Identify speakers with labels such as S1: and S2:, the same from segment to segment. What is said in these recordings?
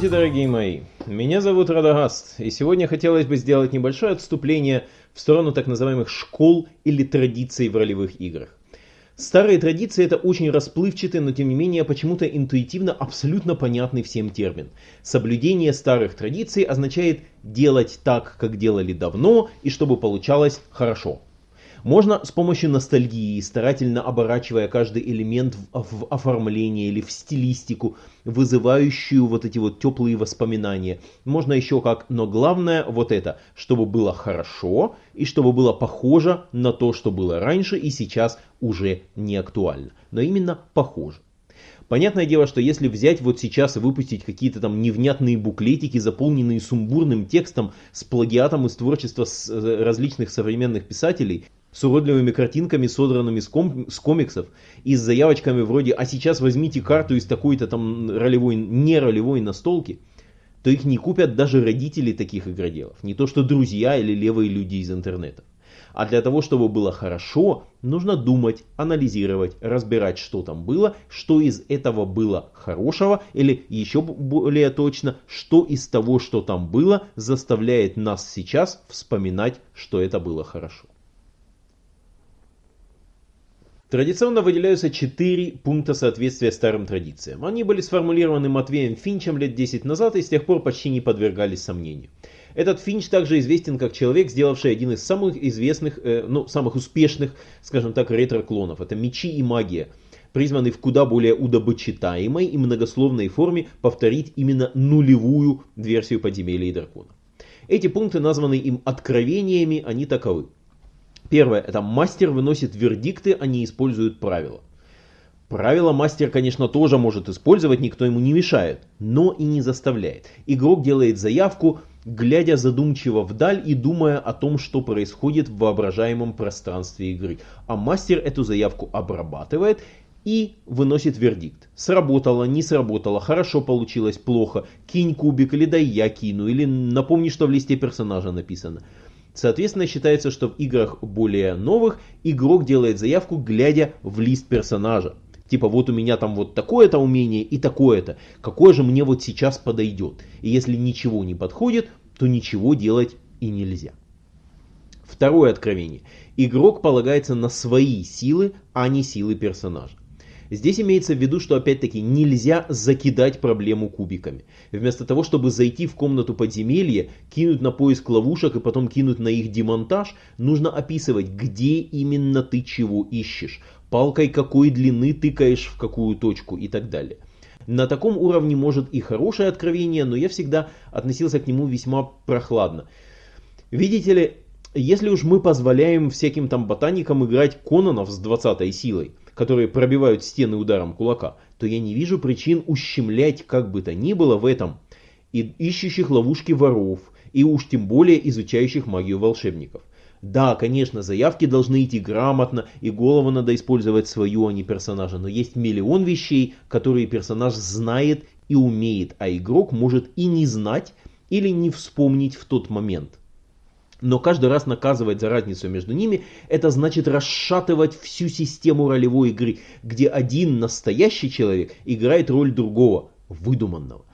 S1: Здравствуйте, дорогие мои! Меня зовут Радагаст, и сегодня хотелось бы сделать небольшое отступление в сторону так называемых школ или традиций в ролевых играх. Старые традиции это очень расплывчатый, но тем не менее почему-то интуитивно абсолютно понятный всем термин. Соблюдение старых традиций означает делать так, как делали давно, и чтобы получалось хорошо. Можно с помощью ностальгии, старательно оборачивая каждый элемент в, в оформление или в стилистику, вызывающую вот эти вот теплые воспоминания. Можно еще как, но главное вот это, чтобы было хорошо и чтобы было похоже на то, что было раньше и сейчас уже не актуально. Но именно похоже. Понятное дело, что если взять вот сейчас и выпустить какие-то там невнятные буклетики, заполненные сумбурным текстом с плагиатом из творчества э, различных современных писателей, с уродливыми картинками, содранными с, ком с комиксов, и с заявочками вроде «А сейчас возьмите карту из такой-то там ролевой, не ролевой настолки», то их не купят даже родители таких игроделов, не то что друзья или левые люди из интернета. А для того, чтобы было хорошо, нужно думать, анализировать, разбирать, что там было, что из этого было хорошего, или еще более точно, что из того, что там было, заставляет нас сейчас вспоминать, что это было хорошо. Традиционно выделяются четыре пункта соответствия старым традициям. Они были сформулированы Матвеем Финчем лет 10 назад и с тех пор почти не подвергались сомнению. Этот Финч также известен как человек, сделавший один из самых известных, э, ну, самых успешных, скажем так, ретро-клонов. Это «Мечи и магия», призванный в куда более удобочитаемой и многословной форме повторить именно нулевую версию подземелья и дракона. Эти пункты названы им откровениями, они таковы. Первое, это мастер выносит вердикты, а не использует правила. Правила мастер, конечно, тоже может использовать, никто ему не мешает, но и не заставляет. Игрок делает заявку, глядя задумчиво вдаль и думая о том, что происходит в воображаемом пространстве игры. А мастер эту заявку обрабатывает и выносит вердикт. Сработало, не сработало, хорошо получилось, плохо, кинь кубик или дай я кину, или напомни, что в листе персонажа написано. Соответственно, считается, что в играх более новых игрок делает заявку, глядя в лист персонажа. Типа вот у меня там вот такое-то умение и такое-то. Какое же мне вот сейчас подойдет? И если ничего не подходит, то ничего делать и нельзя. Второе откровение. Игрок полагается на свои силы, а не силы персонажа. Здесь имеется в виду, что опять-таки нельзя закидать проблему кубиками. Вместо того, чтобы зайти в комнату подземелья, кинуть на поиск ловушек и потом кинуть на их демонтаж, нужно описывать, где именно ты чего ищешь, палкой какой длины тыкаешь в какую точку и так далее. На таком уровне может и хорошее откровение, но я всегда относился к нему весьма прохладно. Видите ли, если уж мы позволяем всяким там ботаникам играть Кононов с 20 силой, которые пробивают стены ударом кулака, то я не вижу причин ущемлять как бы то ни было в этом и ищущих ловушки воров, и уж тем более изучающих магию волшебников. Да, конечно, заявки должны идти грамотно, и голову надо использовать свою, а не персонажа, но есть миллион вещей, которые персонаж знает и умеет, а игрок может и не знать, или не вспомнить в тот момент. Но каждый раз наказывать за разницу между ними, это значит расшатывать всю систему ролевой игры, где один настоящий человек играет роль другого, выдуманного.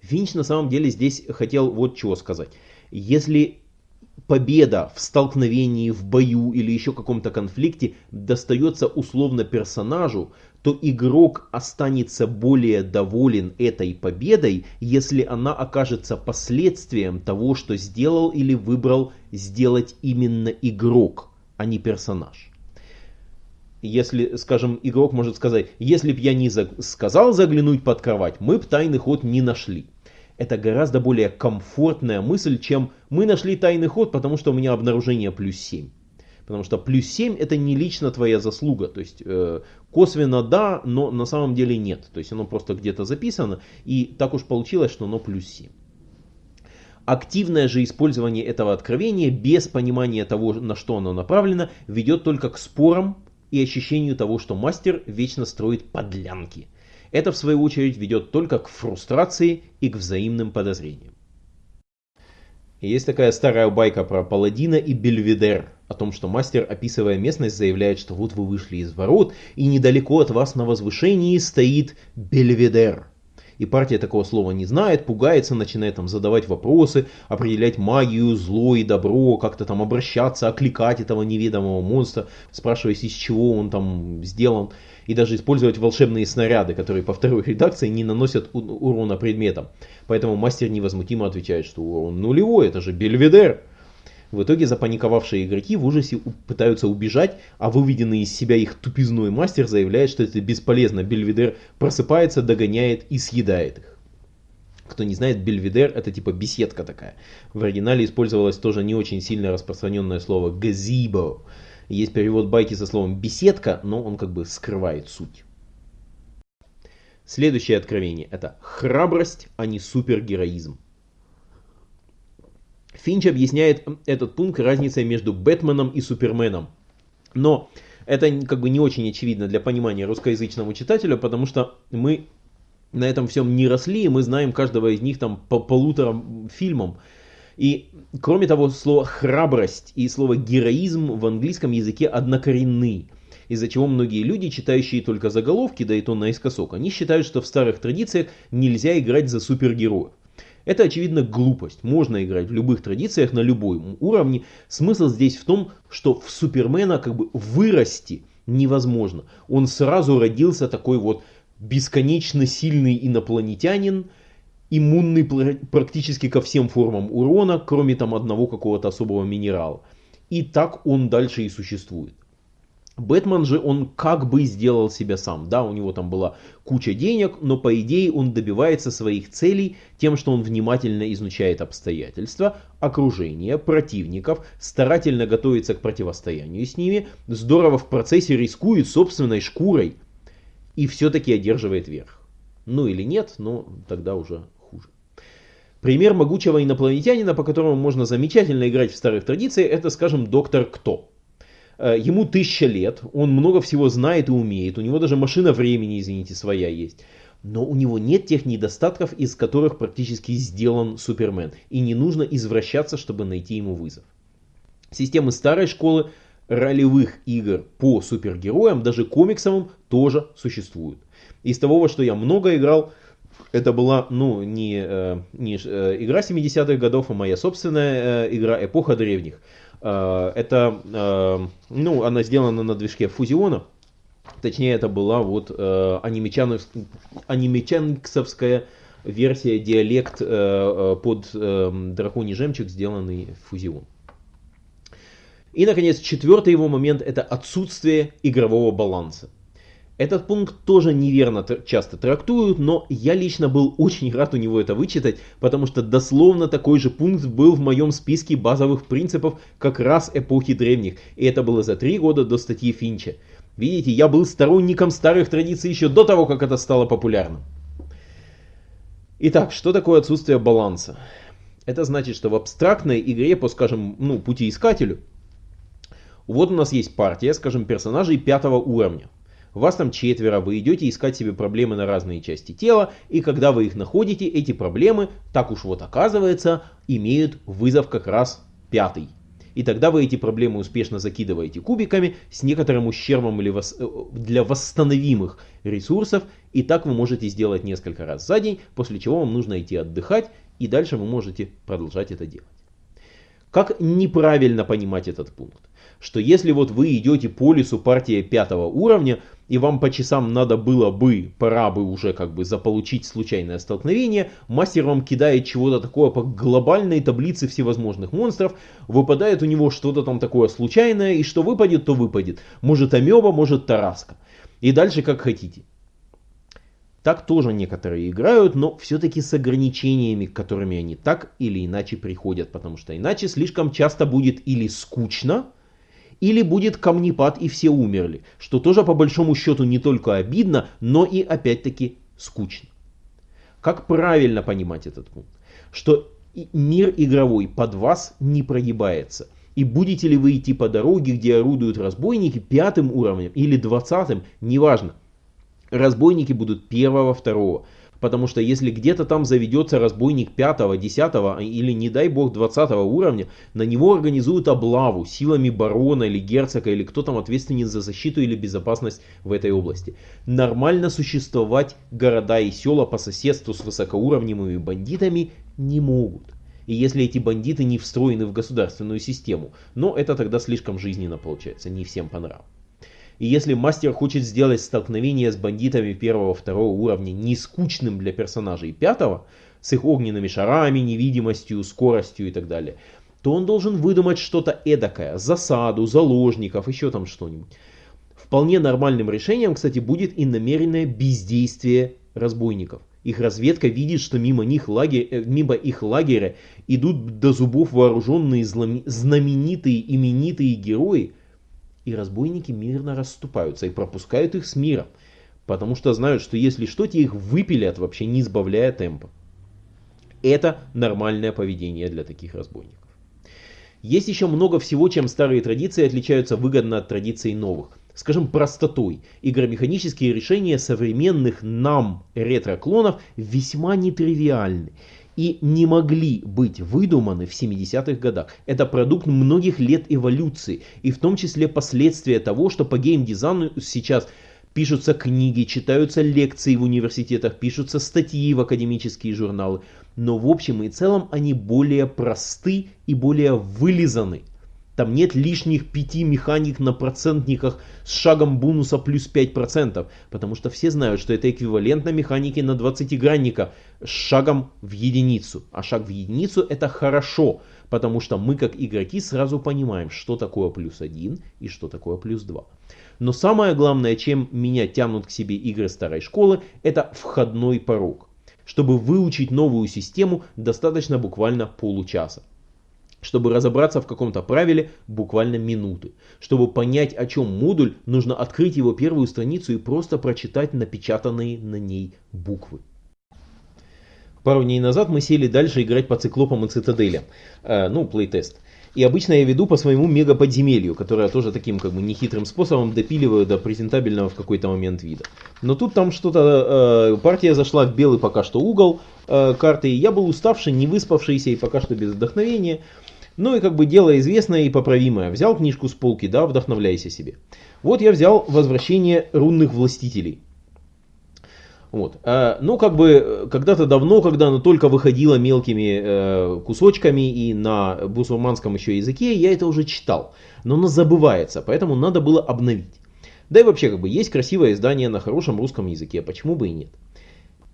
S1: Финч на самом деле здесь хотел вот чего сказать. Если победа в столкновении, в бою или еще каком-то конфликте достается условно персонажу, то игрок останется более доволен этой победой, если она окажется последствием того, что сделал или выбрал сделать именно игрок, а не персонаж. Если, скажем, игрок может сказать, если б я не за сказал заглянуть под кровать, мы б тайный ход не нашли. Это гораздо более комфортная мысль, чем мы нашли тайный ход, потому что у меня обнаружение плюс 7. Потому что плюс 7 это не лично твоя заслуга. То есть э, косвенно да, но на самом деле нет. То есть оно просто где-то записано. И так уж получилось, что оно плюс 7. Активное же использование этого откровения без понимания того, на что оно направлено, ведет только к спорам и ощущению того, что мастер вечно строит подлянки. Это в свою очередь ведет только к фрустрации и к взаимным подозрениям. Есть такая старая байка про Паладина и Бельведер, о том, что мастер, описывая местность, заявляет, что вот вы вышли из ворот, и недалеко от вас на возвышении стоит Бельведер. И партия такого слова не знает, пугается, начинает там задавать вопросы, определять магию, зло и добро, как-то там обращаться, окликать этого неведомого монстра, спрашиваясь, из чего он там сделан. И даже использовать волшебные снаряды, которые по второй редакции не наносят урона предметам. Поэтому мастер невозмутимо отвечает, что урон нулевой, это же Бельведер. В итоге запаниковавшие игроки в ужасе пытаются убежать, а выведенный из себя их тупизной мастер заявляет, что это бесполезно. Бельведер просыпается, догоняет и съедает их. Кто не знает, бельведер это типа беседка такая. В оригинале использовалось тоже не очень сильно распространенное слово газибо. Есть перевод байки со словом беседка, но он как бы скрывает суть. Следующее откровение это храбрость, а не супергероизм. Финч объясняет этот пункт разницей между Бэтменом и Суперменом. Но это как бы не очень очевидно для понимания русскоязычному читателю, потому что мы на этом всем не росли, и мы знаем каждого из них там по полутора фильмам. И кроме того, слово храбрость и слово героизм в английском языке однокоренны. Из-за чего многие люди, читающие только заголовки, да и то наискосок, они считают, что в старых традициях нельзя играть за супергероев. Это, очевидно, глупость. Можно играть в любых традициях на любом уровне. Смысл здесь в том, что в Супермена как бы вырасти невозможно. Он сразу родился такой вот бесконечно сильный инопланетянин, иммунный практически ко всем формам урона, кроме там одного какого-то особого минерала. И так он дальше и существует. Бэтмен же он как бы сделал себя сам. Да, у него там была куча денег, но по идее он добивается своих целей тем, что он внимательно изучает обстоятельства, окружение, противников, старательно готовится к противостоянию с ними, здорово в процессе рискует собственной шкурой и все-таки одерживает верх. Ну или нет, но тогда уже хуже. Пример могучего инопланетянина, по которому можно замечательно играть в старых традициях, это, скажем, Доктор Кто. Э, ему тысяча лет, он много всего знает и умеет, у него даже машина времени, извините, своя есть. Но у него нет тех недостатков, из которых практически сделан Супермен. И не нужно извращаться, чтобы найти ему вызов. Системы старой школы ролевых игр по супергероям, даже комиксовым, тоже существуют. Из того, во что я много играл, это была, ну, не, э, не э, игра 70-х годов, а моя собственная игра «Эпоха древних». Э, это, э, ну, она сделана на движке Фузиона. Точнее, это была вот э, анимечанксовская версия, диалект под драконий жемчуг, сделанный Фузион. И, наконец, четвертый его момент – это отсутствие игрового баланса. Этот пункт тоже неверно часто трактуют, но я лично был очень рад у него это вычитать, потому что дословно такой же пункт был в моем списке базовых принципов как раз эпохи древних, и это было за три года до статьи Финча. Видите, я был сторонником старых традиций еще до того, как это стало популярным. Итак, что такое отсутствие баланса? Это значит, что в абстрактной игре по, скажем, ну, путеискателю, вот у нас есть партия, скажем, персонажей пятого уровня. Вас там четверо, вы идете искать себе проблемы на разные части тела, и когда вы их находите, эти проблемы, так уж вот оказывается, имеют вызов как раз пятый. И тогда вы эти проблемы успешно закидываете кубиками с некоторым ущербом или вос... Э, для восстановимых ресурсов. И так вы можете сделать несколько раз за день, после чего вам нужно идти отдыхать, и дальше вы можете продолжать это делать. Как неправильно понимать этот пункт? Что если вот вы идете по лесу партия пятого уровня, и вам по часам надо было бы, пора бы уже как бы заполучить случайное столкновение, мастер вам кидает чего-то такое по глобальной таблице всевозможных монстров, выпадает у него что-то там такое случайное, и что выпадет, то выпадет. Может амеба, может тараска. И дальше как хотите. Так тоже некоторые играют, но все-таки с ограничениями, к которыми они так или иначе приходят, потому что иначе слишком часто будет или скучно, или будет камнепад и все умерли, что тоже по большому счету не только обидно, но и опять-таки скучно. Как правильно понимать этот пункт? Что мир игровой под вас не прогибается. И будете ли вы идти по дороге, где орудуют разбойники пятым уровнем или двадцатым, неважно разбойники будут первого, второго. Потому что если где-то там заведется разбойник 5, 10 или не дай бог 20 уровня, на него организуют облаву силами барона или герцога или кто там ответственен за защиту или безопасность в этой области. Нормально существовать города и села по соседству с высокоуровневыми бандитами не могут. И если эти бандиты не встроены в государственную систему, но это тогда слишком жизненно получается, не всем по. И если мастер хочет сделать столкновение с бандитами первого-второго уровня не скучным для персонажей пятого, с их огненными шарами, невидимостью, скоростью и так далее, то он должен выдумать что-то эдакое, засаду, заложников, еще там что-нибудь. Вполне нормальным решением, кстати, будет и намеренное бездействие разбойников. Их разведка видит, что мимо, них лагерь, э, мимо их лагеря идут до зубов вооруженные знаменитые именитые герои, и разбойники мирно расступаются и пропускают их с миром, потому что знают, что если что, те их выпилят вообще не сбавляя темпа. Это нормальное поведение для таких разбойников. Есть еще много всего, чем старые традиции отличаются выгодно от традиций новых. Скажем, простотой. Игромеханические решения современных нам ретро-клонов весьма нетривиальны и не могли быть выдуманы в 70-х годах. Это продукт многих лет эволюции, и в том числе последствия того, что по геймдизайну сейчас пишутся книги, читаются лекции в университетах, пишутся статьи в академические журналы. Но в общем и целом они более просты и более вылизаны. Там нет лишних пяти механик на процентниках с шагом бонуса плюс 5%, потому что все знают, что это эквивалентно механике на 20-гранника с шагом в единицу. А шаг в единицу это хорошо, потому что мы как игроки сразу понимаем, что такое плюс 1 и что такое плюс 2. Но самое главное, чем меня тянут к себе игры старой школы, это входной порог. Чтобы выучить новую систему, достаточно буквально получаса. Чтобы разобраться в каком-то правиле, буквально минуты. Чтобы понять, о чем модуль, нужно открыть его первую страницу и просто прочитать напечатанные на ней буквы. Пару дней назад мы сели дальше играть по циклопам и цитаделям. Э, ну, плейтест. И обычно я веду по своему мега-подземелью, которое тоже таким как бы нехитрым способом допиливаю до презентабельного в какой-то момент вида. Но тут там что-то, э, партия зашла в белый пока что угол э, карты, и я был уставший, не выспавшийся и пока что без вдохновения. Ну и как бы дело известное и поправимое. Взял книжку с полки, да, вдохновляйся себе. Вот я взял «Возвращение рунных властителей». Вот. А, ну, как бы, когда-то давно, когда она только выходила мелкими э, кусочками и на бусурманском еще языке, я это уже читал. Но оно забывается, поэтому надо было обновить. Да и вообще, как бы, есть красивое издание на хорошем русском языке, почему бы и нет.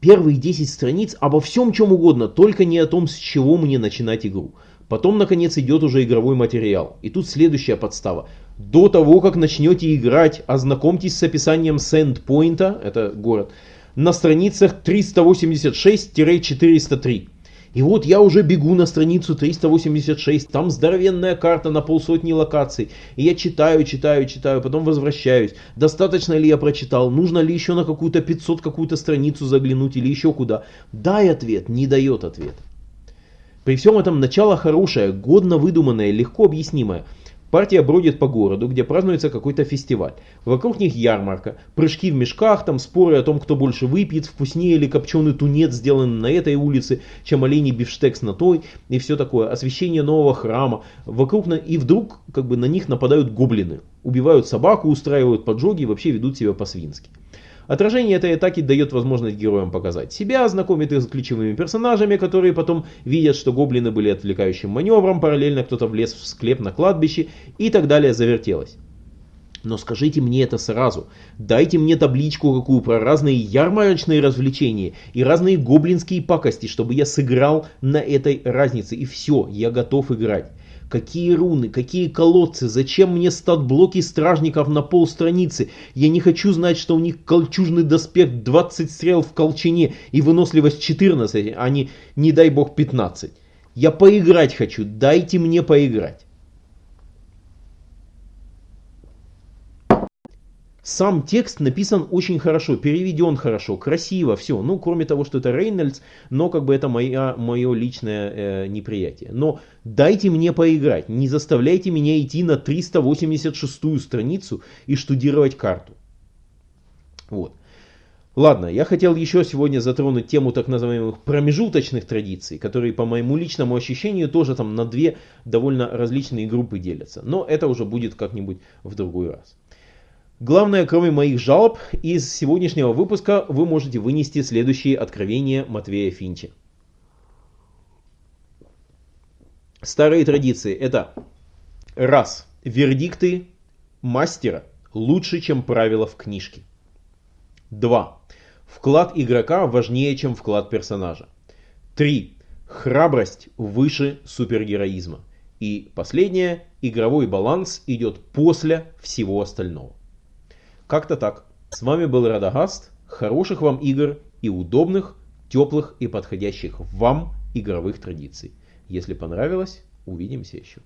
S1: Первые 10 страниц обо всем чем угодно, только не о том, с чего мне начинать игру. Потом, наконец, идет уже игровой материал. И тут следующая подстава. До того, как начнете играть, ознакомьтесь с описанием Сендпойнта, это город, на страницах 386-403. И вот я уже бегу на страницу 386, там здоровенная карта на полсотни локаций. И я читаю, читаю, читаю, потом возвращаюсь. Достаточно ли я прочитал? Нужно ли еще на какую-то 500 какую-то страницу заглянуть или еще куда? Дай ответ, не дает ответ. При всем этом начало хорошее, годно выдуманное, легко объяснимое. Партия бродит по городу, где празднуется какой-то фестиваль. Вокруг них ярмарка, прыжки в мешках, там споры о том, кто больше выпьет, вкуснее ли копченый тунец, сделанный на этой улице, чем оленей бифштекс на той, и все такое. Освещение нового храма. Вокруг на... И вдруг как бы на них нападают гоблины. Убивают собаку, устраивают поджоги и вообще ведут себя по-свински. Отражение этой атаки дает возможность героям показать себя, знакомит их с ключевыми персонажами, которые потом видят, что гоблины были отвлекающим маневром, параллельно кто-то влез в склеп на кладбище и так далее завертелось. Но скажите мне это сразу. Дайте мне табличку какую про разные ярмарочные развлечения и разные гоблинские пакости, чтобы я сыграл на этой разнице. И все, я готов играть. Какие руны, какие колодцы, зачем мне стат-блоки стражников на полстраницы? Я не хочу знать, что у них кольчужный доспех 20 стрел в колчине и выносливость 14, а не, не дай бог, 15. Я поиграть хочу, дайте мне поиграть. Сам текст написан очень хорошо, переведен хорошо, красиво, все. Ну, кроме того, что это Рейнольдс, но как бы это моя, мое личное э, неприятие. Но дайте мне поиграть, не заставляйте меня идти на 386 страницу и штудировать карту. Вот. Ладно, я хотел еще сегодня затронуть тему так называемых промежуточных традиций, которые по моему личному ощущению тоже там на две довольно различные группы делятся. Но это уже будет как-нибудь в другой раз. Главное, кроме моих жалоб, из сегодняшнего выпуска вы можете вынести следующие откровения Матвея Финча. Старые традиции это раз. Вердикты мастера лучше, чем правила в книжке. 2. Вклад игрока важнее, чем вклад персонажа. 3. Храбрость выше супергероизма. И последнее, игровой баланс идет после всего остального. Как-то так. С вами был Радагаст. Хороших вам игр и удобных, теплых и подходящих вам игровых традиций. Если понравилось, увидимся еще.